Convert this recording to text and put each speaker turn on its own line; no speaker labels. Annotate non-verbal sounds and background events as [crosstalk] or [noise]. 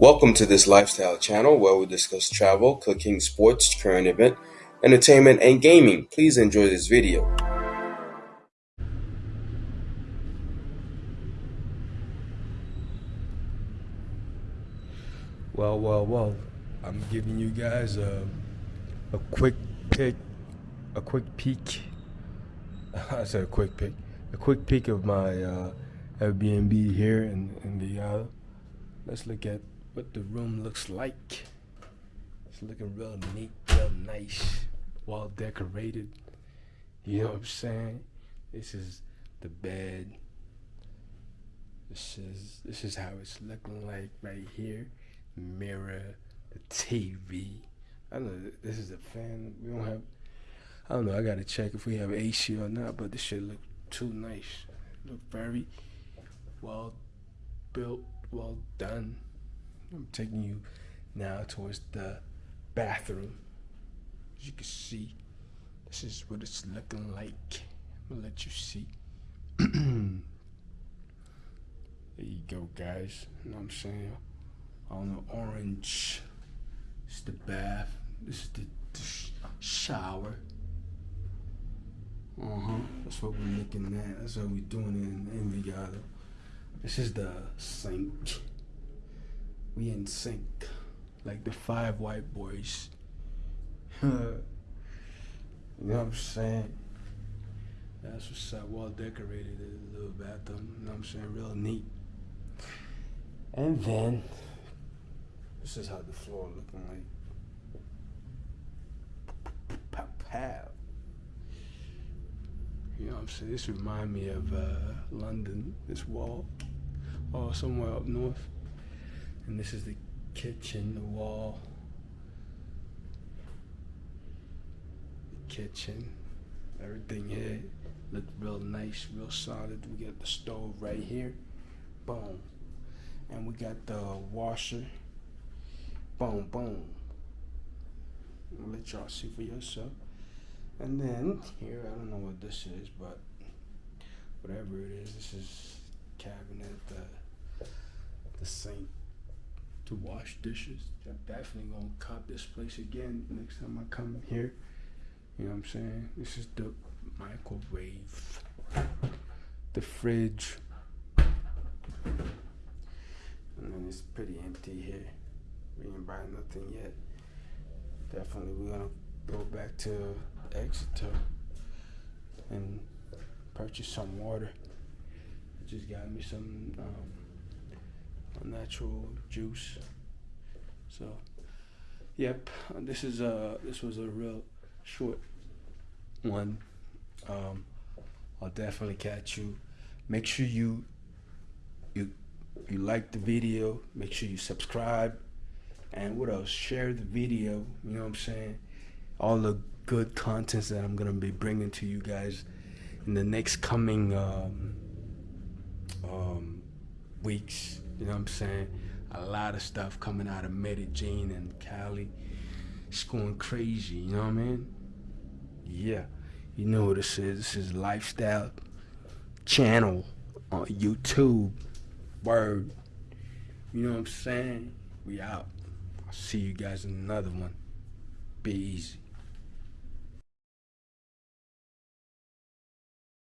Welcome to this lifestyle channel where we discuss travel, cooking, sports, current event, entertainment, and gaming. Please enjoy this video.
Well, well, well. I'm giving you guys a, a quick pick, a quick peek. [laughs] I said a quick pick, a quick peek of my uh, Airbnb here in in the. let's look at what the room looks like. It's looking real neat, real nice, well decorated. You know what I'm saying? This is the bed. This is this is how it's looking like right here. Mirror, the TV. I know this is a fan. We don't have. I don't know. I gotta check if we have AC or not. But this shit look too nice. Look very well built, well done. I'm taking you now towards the bathroom. As you can see, this is what it's looking like. I'm gonna let you see. [clears throat] there you go, guys. You know what I'm saying? On the orange, it's the bath. This is the, the sh shower. Uh huh. That's what we're looking at. That's what we're doing in Envigado. This is the sink we in sync, like the five white boys. [laughs] you know what I'm saying? That's what's up. Well decorated, a little bathroom. You know what I'm saying? Real neat. And then this is how the floor looking like. Pow. You know what I'm saying? This remind me of uh, London. This wall, or somewhere up north. And this is the kitchen, the wall. The kitchen. Everything here looked real nice, real solid. We got the stove right here. Boom. And we got the washer. Boom, boom. I'll let y'all see for yourself. And then here, I don't know what this is, but whatever it is, this is cabinet, the, the sink to wash dishes. I'm definitely gonna cop this place again next time I come here. You know what I'm saying? This is the microwave, the fridge, and then it's pretty empty here. We ain't buying nothing yet. Definitely, we're gonna go back to Éxito and purchase some water. Just got me some. Um, a natural juice. So, yep, this is a this was a real short one. Um, I'll definitely catch you. Make sure you you you like the video. Make sure you subscribe. And what else? Share the video. You know what I'm saying? All the good contents that I'm gonna be bringing to you guys in the next coming um, um, weeks. You know what I'm saying? A lot of stuff coming out of Medellin and Cali. It's going crazy, you know what I mean? Yeah. You know what this is. This is Lifestyle Channel on YouTube. Word. You know what I'm saying? We out. I'll see you guys in another one. Be easy.